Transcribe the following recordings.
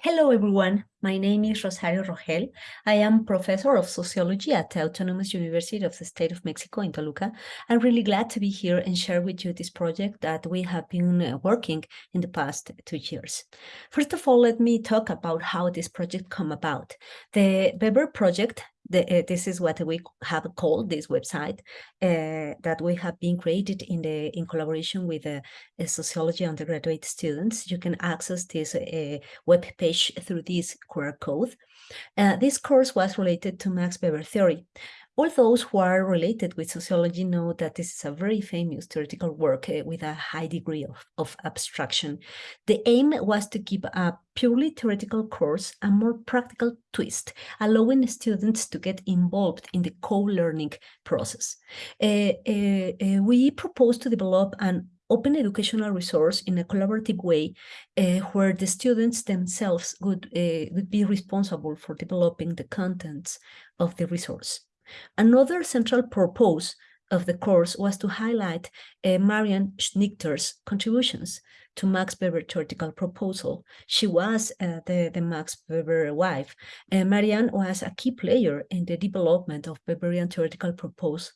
Hello, everyone. My name is Rosario Rogel. I am professor of sociology at the Autonomous University of the State of Mexico in Toluca. I'm really glad to be here and share with you this project that we have been uh, working in the past two years. First of all, let me talk about how this project come about. The Weber project the, uh, this is what we have called this website uh, that we have been created in the in collaboration with uh, sociology undergraduate students. You can access this web page through this QR code. This course was related to Max Weber theory. All those who are related with sociology know that this is a very famous theoretical work uh, with a high degree of, of abstraction. The aim was to give a purely theoretical course a more practical twist, allowing students to get involved in the co-learning process. Uh, uh we propose to develop an open educational resource in a collaborative way uh, where the students themselves would, uh, would be responsible for developing the contents of the resource. Another central purpose of the course was to highlight uh, Marianne Schnitger's contributions to Max Weber theoretical proposal. She was uh, the, the Max Weber wife. Uh, Marianne was a key player in the development of Weberian theoretical propose,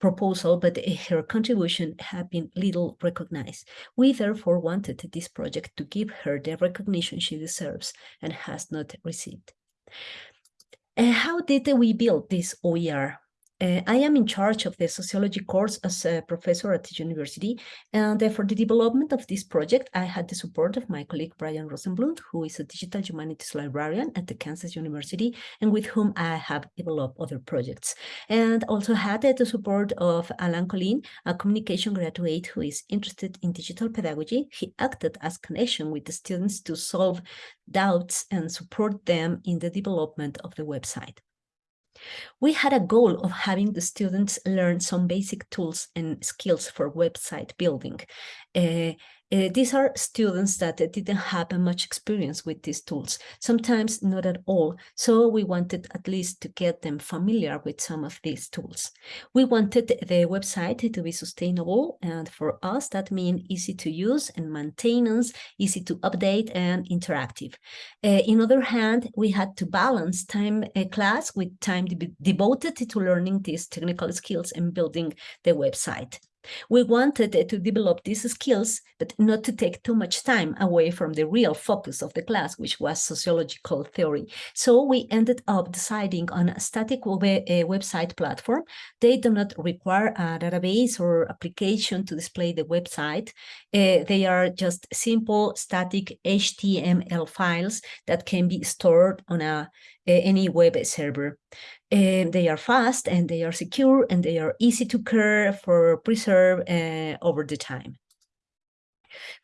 proposal, but her contribution had been little recognized. We therefore wanted this project to give her the recognition she deserves and has not received. Uh, how did we build this OER? Uh, I am in charge of the sociology course as a professor at the university, and uh, for the development of this project, I had the support of my colleague Brian Rosenblum, who is a digital humanities librarian at the Kansas University, and with whom I have developed other projects. And also had uh, the support of Alan Colin, a communication graduate who is interested in digital pedagogy. He acted as connection with the students to solve doubts and support them in the development of the website. We had a goal of having the students learn some basic tools and skills for website building. Uh, uh, these are students that didn't have much experience with these tools, sometimes not at all. So we wanted at least to get them familiar with some of these tools. We wanted the website to be sustainable. And for us, that means easy to use and maintenance, easy to update and interactive. Uh, in other hand, we had to balance time uh, class with time de devoted to learning these technical skills and building the website. We wanted to develop these skills, but not to take too much time away from the real focus of the class, which was sociological theory. So we ended up deciding on a static web a website platform. They do not require a database or application to display the website. Uh, they are just simple static HTML files that can be stored on a any web server. They are fast and they are secure and they are easy to care for preserve uh, over the time.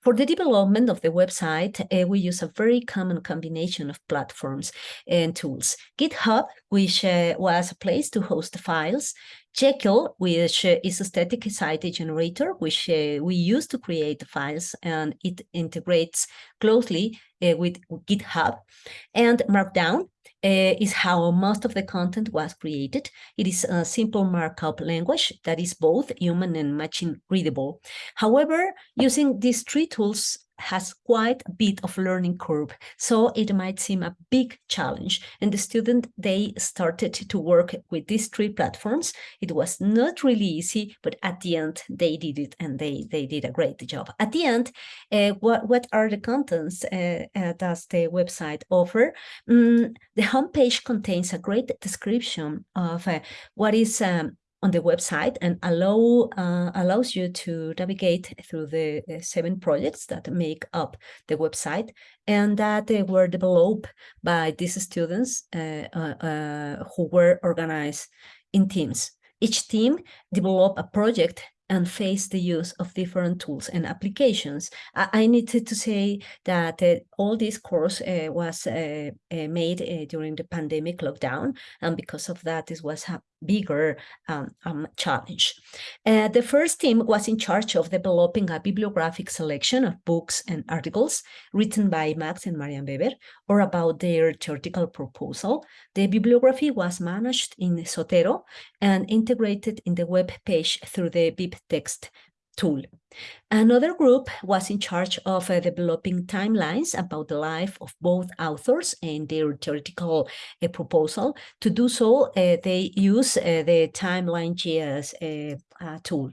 For the development of the website, uh, we use a very common combination of platforms and tools. GitHub, which uh, was a place to host files, Jekyll, which is a static site generator, which uh, we use to create the files, and it integrates closely uh, with GitHub. And Markdown, uh, is how most of the content was created. It is a simple markup language that is both human and machine readable. However, using these three tools has quite a bit of learning curve, so it might seem a big challenge. And the student, they started to work with these three platforms. It was not really easy, but at the end, they did it and they, they did a great job. At the end, uh, what, what are the contents uh, uh, does the website offer? Mm, the homepage contains a great description of what is um, on the website and allow uh, allows you to navigate through the uh, seven projects that make up the website and that they were developed by these students uh, uh, uh who were organized in teams. Each team developed a project and face the use of different tools and applications. I, I needed to say that uh, all this course uh, was uh, made during the pandemic lockdown, and because of that, this was a bigger um, um, challenge. Uh, the first team was in charge of developing a bibliographic selection of books and articles written by Max and Marianne Weber or about their theoretical proposal. The bibliography was managed in Zotero and integrated in the web page through the BibTeX tool. Another group was in charge of uh, developing timelines about the life of both authors and their theoretical uh, proposal. To do so, uh, they use uh, the Timeline JS uh, uh, tool.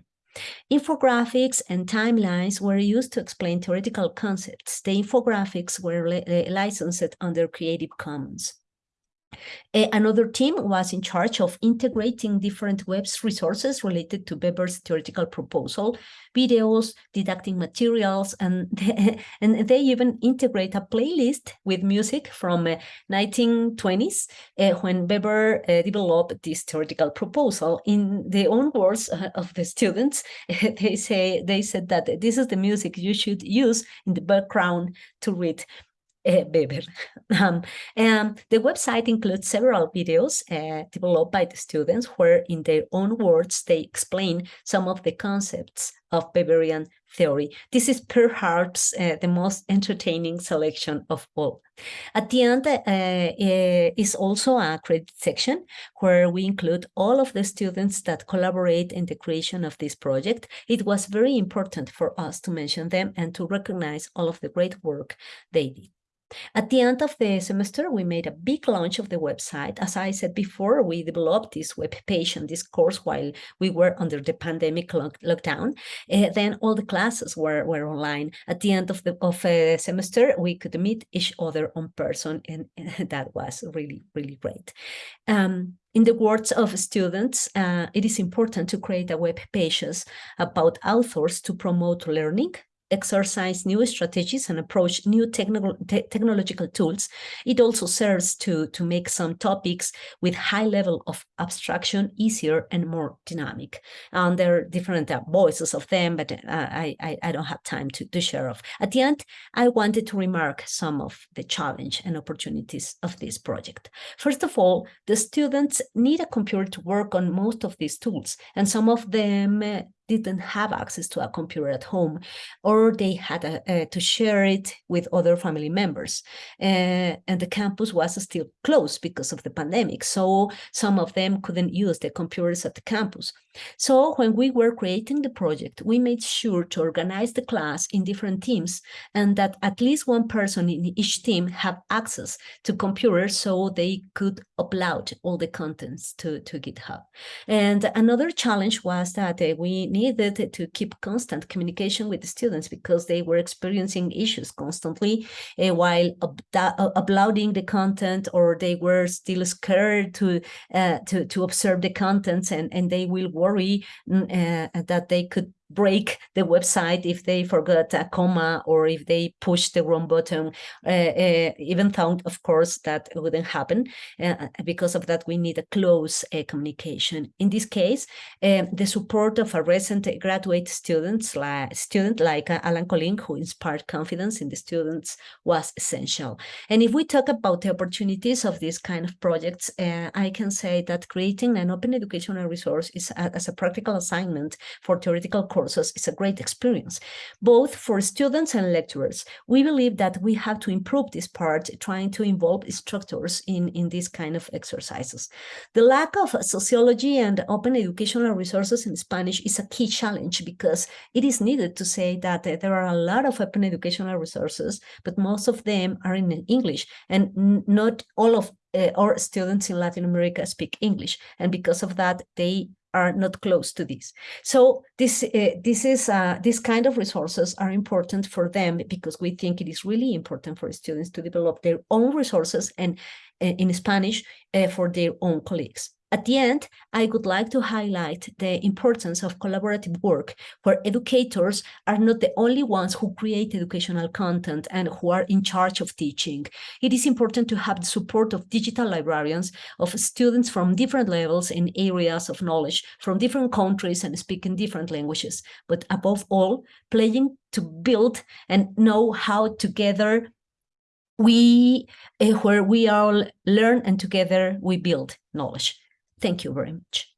Infographics and timelines were used to explain theoretical concepts. The infographics were licensed under Creative Commons. Another team was in charge of integrating different web's resources related to Weber's theoretical proposal, videos, didactic materials, and they, and they even integrate a playlist with music from uh, 1920s uh, when Weber uh, developed this theoretical proposal. In the own words uh, of the students, they say they said that this is the music you should use in the background to read uh. Um, and the website includes several videos uh, developed by the students where in their own words they explain some of the concepts of Weberian theory. This is perhaps uh, the most entertaining selection of all. At the end uh, is also a credit section where we include all of the students that collaborate in the creation of this project. It was very important for us to mention them and to recognize all of the great work they did. At the end of the semester, we made a big launch of the website. As I said before, we developed this web page and this course while we were under the pandemic lock lockdown. Uh, then all the classes were, were online. At the end of the of a semester, we could meet each other on person, and, and that was really, really great. Um, in the words of students, uh, it is important to create a web pages about authors to promote learning, exercise new strategies and approach new technical te technological tools, it also serves to, to make some topics with high level of abstraction easier and more dynamic. And there are different uh, voices of them, but uh, I, I, I, don't have time to, to share of. At the end, I wanted to remark some of the challenge and opportunities of this project. First of all, the students need a computer to work on most of these tools, and some of them uh, didn't have access to a computer at home, or they had a, to share it with other family members. Uh, and the campus was still closed because of the pandemic, so some of them couldn't use the computers at the campus. So when we were creating the project, we made sure to organize the class in different teams and that at least one person in each team have access to computers so they could upload all the contents to, to GitHub. And another challenge was that uh, we needed to keep constant communication with the students because they were experiencing issues constantly uh, while uploading the content or they were still scared to, uh, to, to observe the contents and, and they will worry uh, that they could break the website if they forgot a comma or if they push the wrong button, uh, uh, even though, of course, that wouldn't happen. Uh, because of that, we need a close uh, communication. In this case, um, the support of a recent graduate students, like, student like uh, Alan Colin, who inspired confidence in the students, was essential. And if we talk about the opportunities of these kind of projects, uh, I can say that creating an open educational resource is a, as a practical assignment for theoretical courses is a great experience, both for students and lecturers. We believe that we have to improve this part, trying to involve instructors in, in these kind of exercises. The lack of sociology and open educational resources in Spanish is a key challenge because it is needed to say that there are a lot of open educational resources, but most of them are in English and not all of uh, our students in Latin America speak English. And because of that, they are not close to this. So this uh, this is uh, this kind of resources are important for them because we think it is really important for students to develop their own resources and uh, in Spanish uh, for their own colleagues. At the end, I would like to highlight the importance of collaborative work, where educators are not the only ones who create educational content and who are in charge of teaching. It is important to have the support of digital librarians, of students from different levels and areas of knowledge, from different countries and speaking different languages, but above all, playing to build and know how together we, uh, where we all learn and together we build knowledge. Thank you very much.